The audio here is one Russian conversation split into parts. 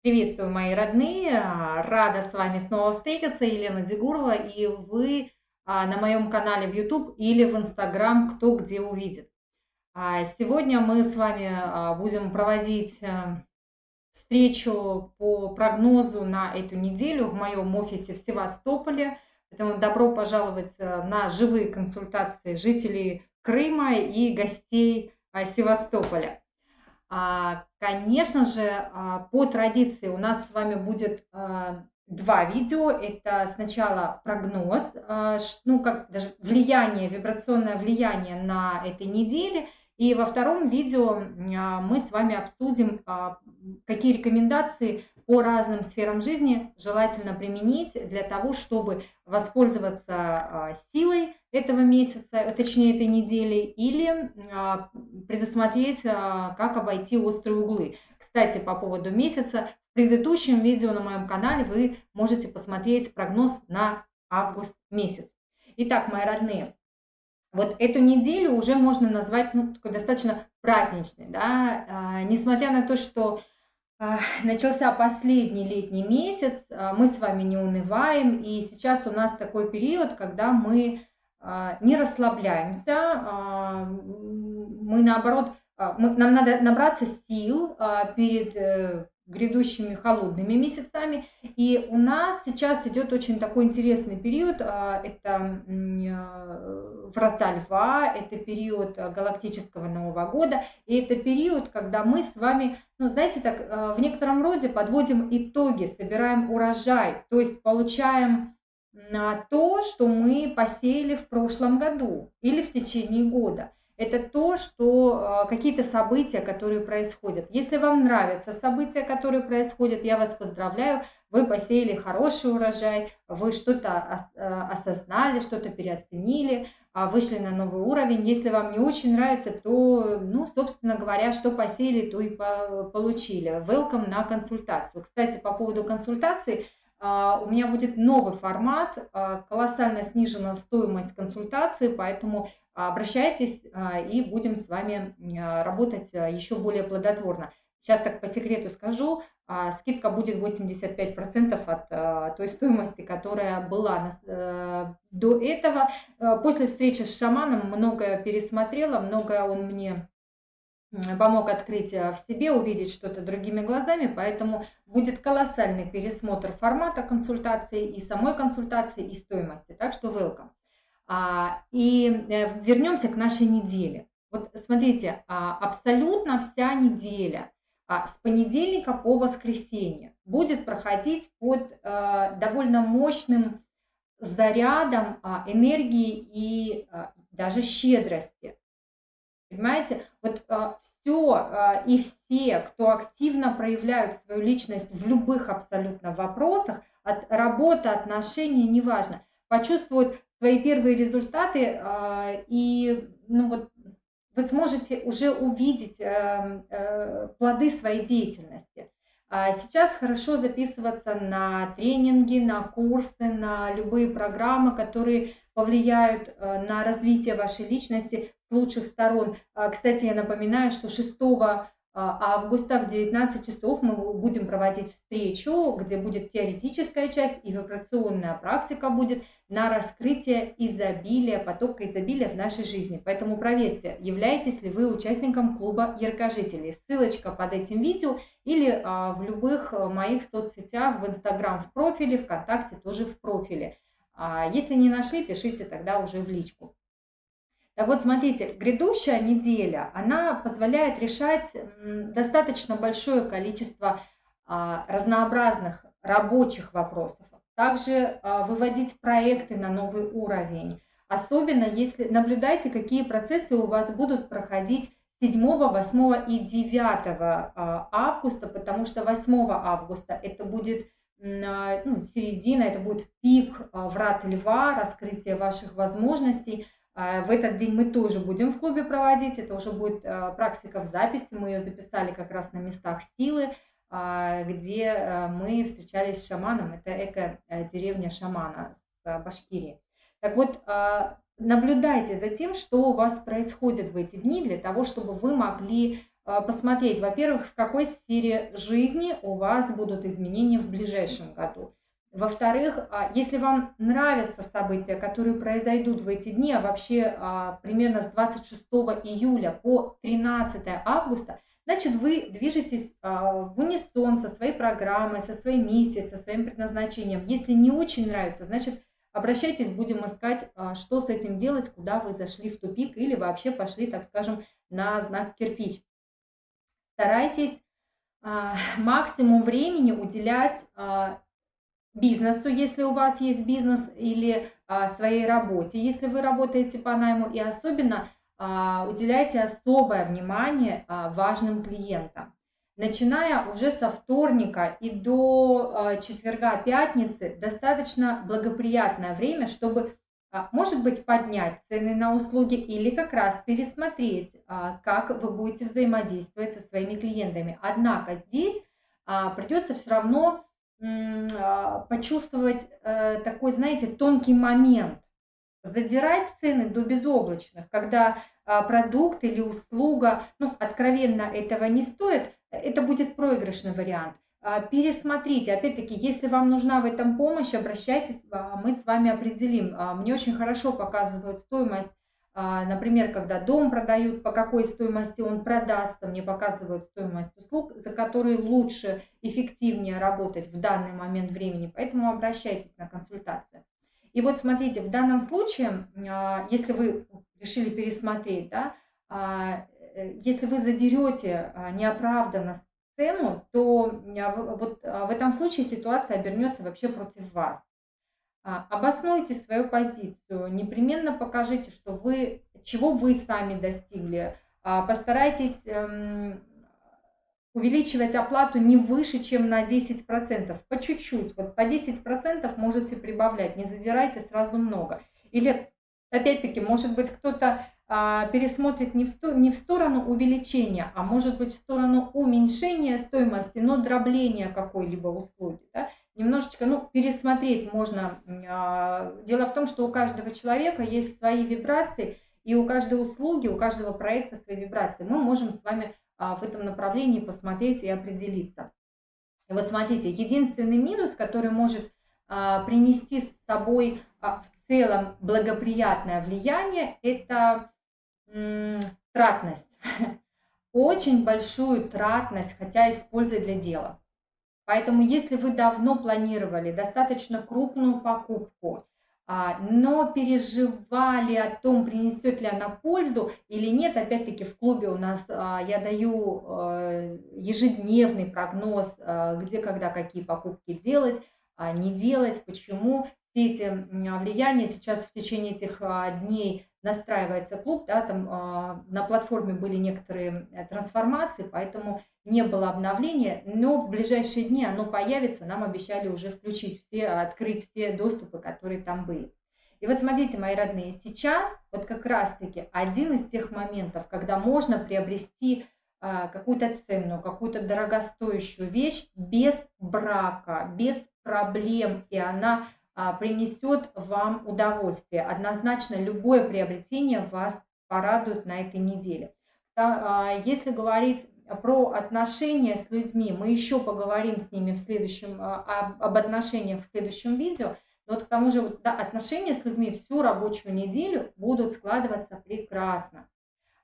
Приветствую, мои родные! А, рада с вами снова встретиться. Елена Дегурова, и вы а, на моем канале в YouTube или в Instagram, кто где увидит. А, сегодня мы с вами будем проводить встречу по прогнозу на эту неделю в моем офисе в Севастополе. Поэтому добро пожаловать на живые консультации жителей Крыма и гостей Севастополя. А, конечно же, а, по традиции у нас с вами будет а, два видео. Это сначала прогноз, ну как даже влияние, вибрационное влияние на этой неделе. И во втором видео мы с вами обсудим, какие рекомендации по разным сферам жизни желательно применить для того, чтобы воспользоваться силой этого месяца, точнее этой недели, или а, предусмотреть, а, как обойти острые углы. Кстати, по поводу месяца, в предыдущем видео на моем канале вы можете посмотреть прогноз на август месяц. Итак, мои родные, вот эту неделю уже можно назвать ну, такой достаточно праздничной, да, а, несмотря на то, что начался последний летний месяц, мы с вами не унываем, и сейчас у нас такой период, когда мы а, не расслабляемся, а, мы наоборот, а, мы, нам надо набраться сил перед э, грядущими холодными месяцами. И у нас сейчас идет очень такой интересный период. Это врата льва, это период галактического Нового года. И это период, когда мы с вами, ну, знаете, так в некотором роде подводим итоги, собираем урожай, то есть получаем на то, что мы посеяли в прошлом году или в течение года. Это то, что а, какие-то события, которые происходят. Если вам нравятся события, которые происходят, я вас поздравляю, вы посеяли хороший урожай, вы что-то а, осознали, что-то переоценили, а, вышли на новый уровень. Если вам не очень нравится, то, ну, собственно говоря, что посеяли, то и получили. Welcome на консультацию. Кстати, по поводу консультации – у меня будет новый формат, а, колоссально снижена стоимость консультации, поэтому обращайтесь а, и будем с вами работать еще более плодотворно. Сейчас так по секрету скажу, скидка будет 85% от той стоимости, которая была э, до этого. После встречи с шаманом многое пересмотрела, многое он мне помог открыть э, в себе, увидеть что-то другими глазами, поэтому будет колоссальный пересмотр формата консультации и самой консультации и стоимости, так что welcome. А, и э, вернемся к нашей неделе. Вот смотрите, а, абсолютно вся неделя а, с понедельника по воскресенье будет проходить под довольно мощным зарядом энергии и даже щедрости. Понимаете? Вот а, все а, и все, кто активно проявляют свою личность в любых абсолютно вопросах, от работы, отношений, неважно, почувствуют свои первые результаты а, и ну вот вы сможете уже увидеть э, э, плоды своей деятельности. А сейчас хорошо записываться на тренинги, на курсы, на любые программы, которые повлияют э, на развитие вашей личности лучших сторон. А, кстати, я напоминаю, что 6 а, августа в 19 часов мы будем проводить встречу, где будет теоретическая часть и вибрационная практика будет на раскрытие изобилия, потока изобилия в нашей жизни. Поэтому проверьте, являетесь ли вы участником клуба яркожителей. Ссылочка под этим видео или а, в любых моих соцсетях, в Инстаграм в профиле, ВКонтакте тоже в профиле. Если не нашли, пишите тогда уже в личку. Так вот, смотрите, грядущая неделя, она позволяет решать достаточно большое количество а, разнообразных рабочих вопросов. Также а, выводить проекты на новый уровень. Особенно если наблюдайте, какие процессы у вас будут проходить 7, 8 и 9 а, августа, потому что 8 августа это будет ну, середина, это будет пик врат льва, раскрытие ваших возможностей – в этот день мы тоже будем в клубе проводить. Это уже будет а, практика в записи. Мы ее записали как раз на местах силы, а, где мы встречались с шаманом. Это эко-деревня шамана с Башкирии. Так вот, наблюдайте за тем, что у вас происходит в эти дни, для того, чтобы вы могли а, посмотреть, во-первых, в какой сфере жизни у вас будут изменения в ближайшем году. Во-вторых, а, если вам нравятся события, которые произойдут в эти дни, а вообще а, примерно с 26 июля по 13 августа, значит вы движетесь в унисон со своей программой, со своей миссией, со своим предназначением. Если не очень нравится, значит обращайтесь, будем искать, что с этим делать, куда вы зашли в тупик или вообще пошли, так скажем, на знак кирпич старайтесь а, максимум времени уделять а, бизнесу, если у вас есть бизнес, или а, своей работе, если вы работаете по найму, и особенно уделяйте особое внимание важным клиентам. Начиная уже со вторника и до четверга, пятницы, достаточно благоприятное время, чтобы а, может быть, поднять цены на услуги или как раз пересмотреть, а, как вы будете взаимодействовать со своими клиентами. Однако здесь а, придется все равно почувствовать э, такой, знаете, тонкий момент. Задирать цены до безоблачных, когда продукт или услуга, ну, откровенно этого не стоит, это будет проигрышный вариант – а, пересмотрите. Опять-таки, если вам нужна в этом помощь, обращайтесь, а, мы с вами определим. А, мне очень хорошо показывают стоимость, например, когда дом продают, по какой стоимости он продастся, мне показывают стоимость услуг, за которые лучше, эффективнее работать в данный момент времени, поэтому обращайтесь на консультацию. И вот смотрите, в данном случае, если вы решили пересмотреть, да, э, если вы задерете неоправданно цену, то а, вот а, в этом случае ситуация обернется вообще против вас. А, обоснуйте свою позицию, непременно покажите, что вы, чего вы сами достигли. Постарайтесь эм, увеличивать оплату не выше, чем на 10%, по чуть-чуть, вот по 10% можете прибавлять, не задирайте сразу много. Или, опять-таки, может быть, кто-то а, пересмотрит не в, сто, не в сторону увеличения, а может быть в сторону уменьшения стоимости, но дробления какой-либо услуги. Да? Немножечко ну, пересмотреть можно. А, дело в том, что у каждого человека есть свои вибрации, и у каждой услуги, у каждого проекта свои вибрации. Мы можем с вами а, в этом направлении посмотреть и определиться. И вот смотрите, единственный минус, который может принести с собой в целом благоприятное влияние, это тратность. Очень большую тратность, хотя используя для дела. Поэтому если вы давно планировали достаточно крупную покупку, а, но переживали о том, принесет ли она пользу или нет, опять-таки в клубе у нас а, я даю э, ежедневный прогноз, а, где, когда, какие покупки делать, не делать, почему. Эти влияния сейчас в течение этих дней настраивается клуб, да, там э, на платформе были некоторые э, трансформации, поэтому не было обновления, но в ближайшие дни оно появится, нам обещали уже включить все, открыть все доступы, которые там были. И вот смотрите, мои родные, сейчас вот как раз-таки один из тех моментов, когда можно приобрести какую-то ценную, какую-то дорогостоящую вещь без брака, без проблем, и она а, принесет вам удовольствие. Однозначно любое приобретение вас порадует на этой неделе. А, если говорить про отношения с людьми, мы еще поговорим с ними в следующем, а, об отношениях в следующем видео. Но вот к тому же да, отношения с людьми всю рабочую неделю будут складываться прекрасно.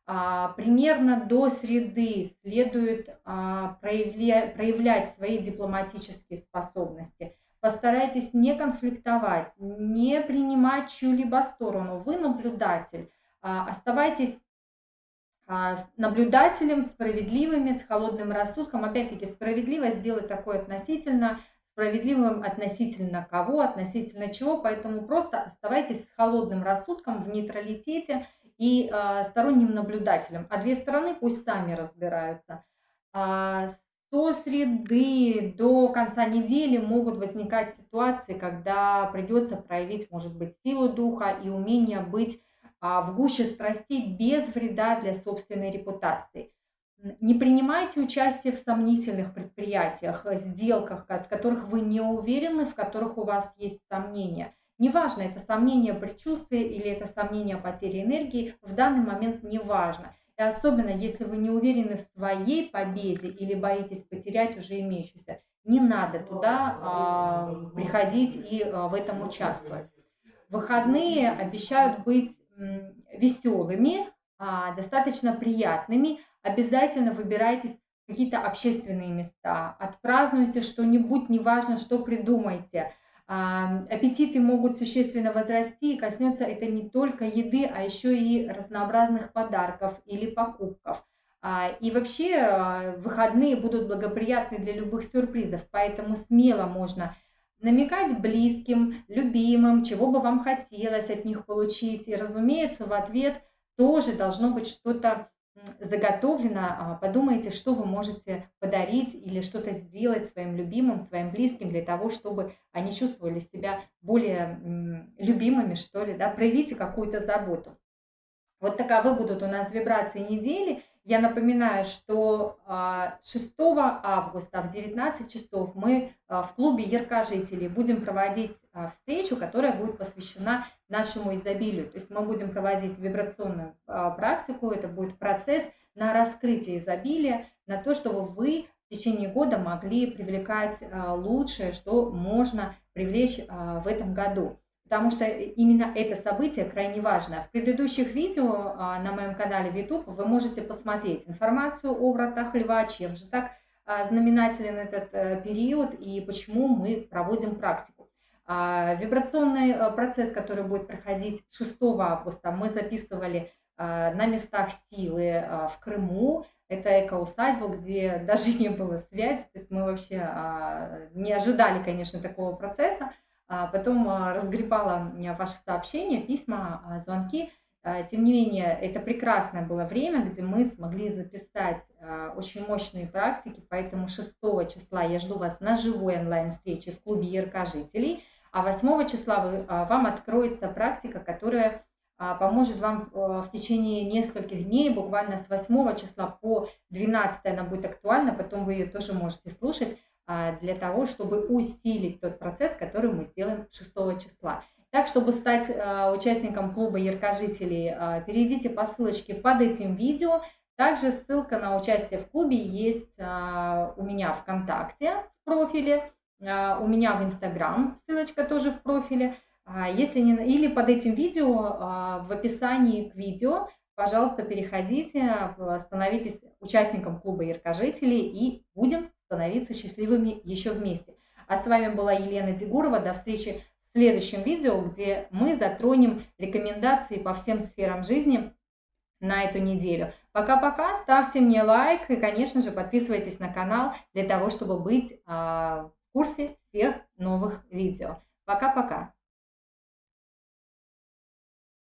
Примерно до среды следует проявлять свои дипломатические способности – Постарайтесь не конфликтовать, не принимать чью-либо сторону. Вы наблюдатель. А, оставайтесь а, наблюдателем, справедливыми, с холодным рассудком. Опять-таки, справедливость делать такое относительно, справедливым относительно кого, относительно чего. Поэтому просто оставайтесь с холодным рассудком в нейтралитете и э, сторонним наблюдателем. А две стороны пусть сами разбираются. А, до среды, до конца недели могут возникать ситуации, когда придется проявить, может быть, силу духа и умение быть а, в гуще страстей без вреда для собственной репутации. Не принимайте участие в сомнительных предприятиях, сделках, в которых вы не уверены, в которых у вас есть сомнения. Неважно, это сомнение предчувствия или это сомнение потери энергии, в данный момент не важно. И особенно, если вы не уверены в своей победе или боитесь потерять уже имеющуюся, не надо туда а, приходить и а, в этом участвовать. Выходные обещают быть веселыми, а, достаточно приятными. Обязательно выбирайтесь какие-то общественные места, отпразднуйте что-нибудь, неважно, что придумайте. Аппетиты могут существенно возрасти, и коснется это не только еды, а еще и разнообразных подарков или покупков. А, и вообще а, выходные будут благоприятны для любых сюрпризов, поэтому смело можно намекать близким, любимым, чего бы вам хотелось от них получить. И, разумеется, в ответ тоже должно быть что-то заготовлено. А, подумайте, что вы можете подарить или что-то сделать своим любимым, своим близким для того, чтобы они чувствовали себя более любимыми, что ли, да, проявите какую-то заботу. Вот таковы будут у нас вибрации недели. Я напоминаю, что 6 а, августа в 19 часов мы а, в клубе Яркожителей будем проводить а, встречу, которая будет посвящена нашему изобилию. То есть мы будем проводить вибрационную практику, это будет процесс на раскрытие изобилия, на то, чтобы вы в течение года могли привлекать лучшее, что можно привлечь в этом году потому что именно это событие крайне важно. В предыдущих видео а, на моем канале в YouTube вы можете посмотреть информацию о вратах льва, чем же так а, знаменателен этот э, период и почему мы проводим практику. А, вибрационный э, процесс, который будет проходить 6 августа, мы записывали на местах силы в Крыму. Это эко-усадьба, где даже не было связи, то есть мы вообще не ожидали, конечно, такого процесса. А потом а, разгребала ваши сообщения, письма, а, звонки. Тем не менее, это прекрасное было время, где мы смогли записать очень мощные практики, поэтому 6 числа я жду вас на живой онлайн-встрече в клубе ЯРК жителей, а 8 числа вам откроется практика, которая поможет вам в течение нескольких дней, буквально с 8 числа по 12 она будет актуальна, потом вы ее тоже можете слушать. А, для того, чтобы усилить тот процесс, который мы сделаем 6 числа. Так, чтобы стать а, участником клуба Яркожителей, а, перейдите по ссылочке под этим видео. Также ссылка на участие в клубе есть у меня ВКонтакте в профиле, у меня в Инстаграм ссылочка тоже в профиле. Если не, или под этим видео в описании к видео, пожалуйста, переходите, становитесь участником клуба Яркожителей и будем становиться счастливыми еще вместе. А с вами была Елена Дегурова. До встречи в следующем видео, где мы затронем рекомендации по всем сферам жизни на эту неделю. Пока-пока, ставьте мне лайк и, конечно же, подписывайтесь на канал для того, чтобы быть а, в курсе всех новых видео. Пока-пока.